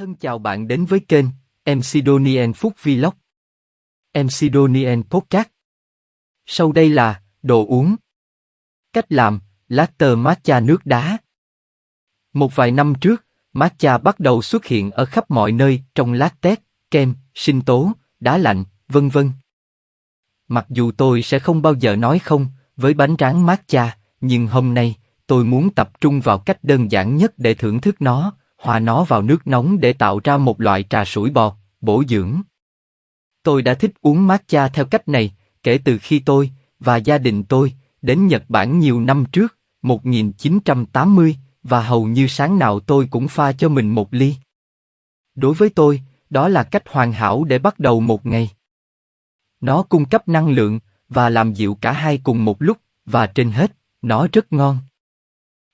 Thân chào bạn đến với kênh MC Donien Phúc Vlog. MC Donien Podcast. Sau đây là đồ uống. Cách làm: latte matcha nước đá. Một vài năm trước, matcha bắt đầu xuất hiện ở khắp mọi nơi trong latte, kem, sinh tố, đá lạnh, vân vân. Mặc dù tôi sẽ không bao giờ nói không với bánh tráng matcha, nhưng hôm nay tôi muốn tập trung vào cách đơn giản nhất để thưởng thức nó hòa nó vào nước nóng để tạo ra một loại trà sủi bọt bổ dưỡng. Tôi đã thích uống matcha theo cách này, kể từ khi tôi và gia đình tôi đến Nhật Bản nhiều năm trước, 1980, và hầu như sáng nào tôi cũng pha cho mình một ly. Đối với tôi, đó là cách hoàn hảo để bắt đầu một ngày. Nó cung cấp năng lượng và làm dịu cả hai cùng một lúc, và trên hết, nó rất ngon.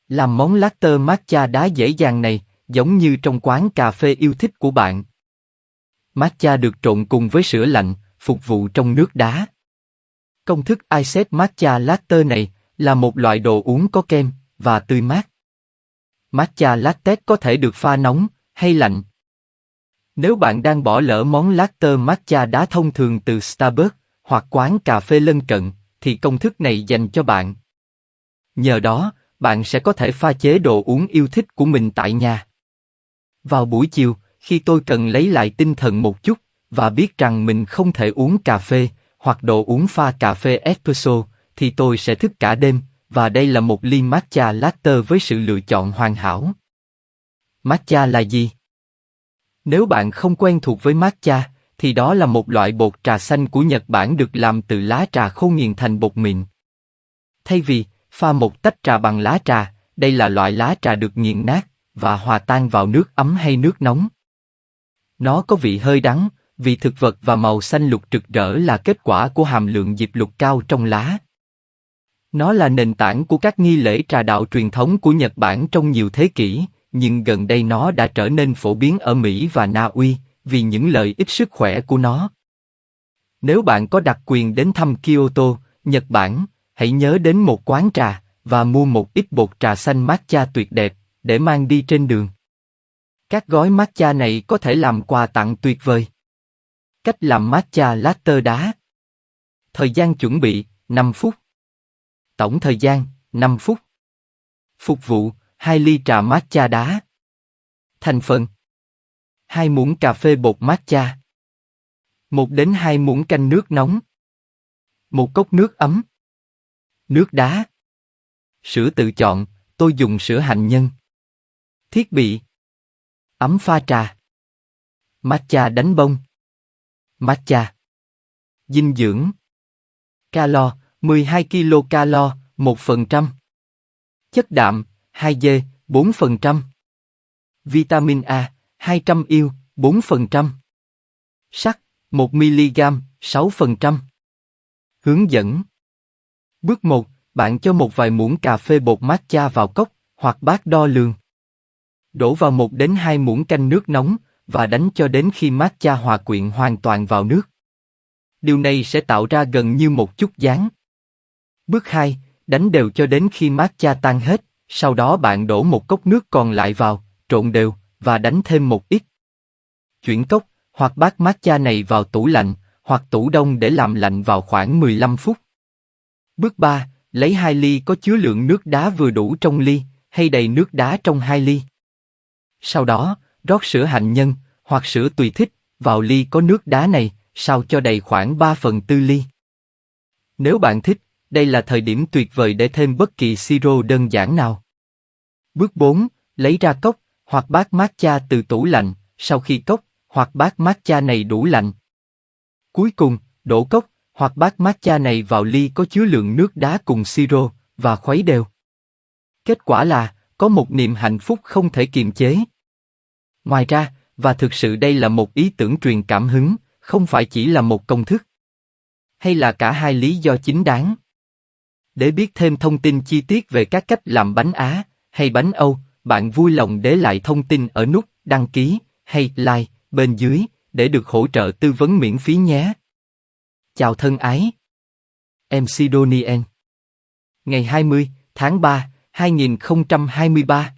Làm món latte matcha đá dễ dàng này, giống như trong quán cà phê yêu thích của bạn. Matcha được trộn cùng với sữa lạnh, phục vụ trong nước đá. Công thức Iced Matcha Latte này là một loại đồ uống có kem và tươi mát. Matcha latte có thể được pha nóng hay lạnh. Nếu bạn đang bỏ lỡ món latte matcha đá thông thường từ Starbucks hoặc quán cà phê lân cận, thì công thức này dành cho bạn. Nhờ đó, bạn sẽ có thể pha chế đồ uống yêu thích của mình tại nhà. Vào buổi chiều, khi tôi cần lấy lại tinh thần một chút và biết rằng mình không thể uống cà phê hoặc đồ uống pha cà phê espresso, thì tôi sẽ thức cả đêm và đây là một ly matcha latte với sự lựa chọn hoàn hảo. Matcha là gì? Nếu bạn không quen thuộc với matcha, thì đó là một loại bột trà xanh của Nhật Bản được làm từ lá trà khô nghiền thành bột mịn. Thay vì pha một tách trà bằng lá trà, đây là loại lá trà được nghiền nát và hòa tan vào nước ấm hay nước nóng. Nó có vị hơi đắng, vị thực vật và màu xanh lục rực rỡ là kết quả của hàm lượng diệp lục cao trong lá. Nó là nền tảng của các nghi lễ trà đạo truyền thống của Nhật Bản trong nhiều thế kỷ, nhưng gần đây nó đã trở nên phổ biến ở Mỹ và Na Uy vì những lợi ích sức khỏe của nó. Nếu bạn có đặc quyền đến thăm Kyoto, Nhật Bản, hãy nhớ đến một quán trà và mua một ít bột trà xanh matcha tuyệt đẹp để mang đi trên đường. Các gói matcha này có thể làm quà tặng tuyệt vời. Cách làm matcha latte đá. Thời gian chuẩn bị 5 phút. Tổng thời gian 5 phút. Phục vụ 2 ly trà matcha đá. Thành phần 2 muỗng cà phê bột matcha. 1 đến 2 muỗng canh nước nóng. Một cốc nước ấm. Nước đá. Sữa tự chọn, tôi dùng sữa hạnh nhân. Thiết bị Ấm pha trà Matcha đánh bông Matcha Dinh dưỡng Calo, 12 kcal, 1%. Chất đạm, 2G, 4%. Vitamin A, 200 yêu, 4%. Sắt, 1 mg, 6%. Hướng dẫn Bước 1, bạn cho một vài muỗng cà phê bột matcha vào cốc hoặc bát đo lường. Đổ vào một đến hai muỗng canh nước nóng và đánh cho đến khi matcha hòa quyện hoàn toàn vào nước. Điều này sẽ tạo ra gần như một chút dáng. Bước 2, đánh đều cho đến khi matcha tan hết, sau đó bạn đổ một cốc nước còn lại vào, trộn đều và đánh thêm một ít. Chuyển cốc hoặc bát matcha này vào tủ lạnh hoặc tủ đông để làm lạnh vào khoảng 15 phút. Bước 3, lấy hai ly có chứa lượng nước đá vừa đủ trong ly hay đầy nước đá trong hai ly. Sau đó, rót sữa hạnh nhân, hoặc sữa tùy thích, vào ly có nước đá này, sao cho đầy khoảng 3 phần tư ly. Nếu bạn thích, đây là thời điểm tuyệt vời để thêm bất kỳ siro đơn giản nào. Bước 4. Lấy ra cốc, hoặc bát matcha từ tủ lạnh, sau khi cốc, hoặc bát matcha này đủ lạnh. Cuối cùng, đổ cốc, hoặc bát matcha này vào ly có chứa lượng nước đá cùng siro, và khuấy đều. Kết quả là, có một niềm hạnh phúc không thể kiềm chế. Ngoài ra, và thực sự đây là một ý tưởng truyền cảm hứng, không phải chỉ là một công thức. Hay là cả hai lý do chính đáng. Để biết thêm thông tin chi tiết về các cách làm bánh Á hay bánh Âu, bạn vui lòng để lại thông tin ở nút đăng ký hay like bên dưới để được hỗ trợ tư vấn miễn phí nhé. Chào thân ái. MC Donien Ngày 20 tháng 3 2023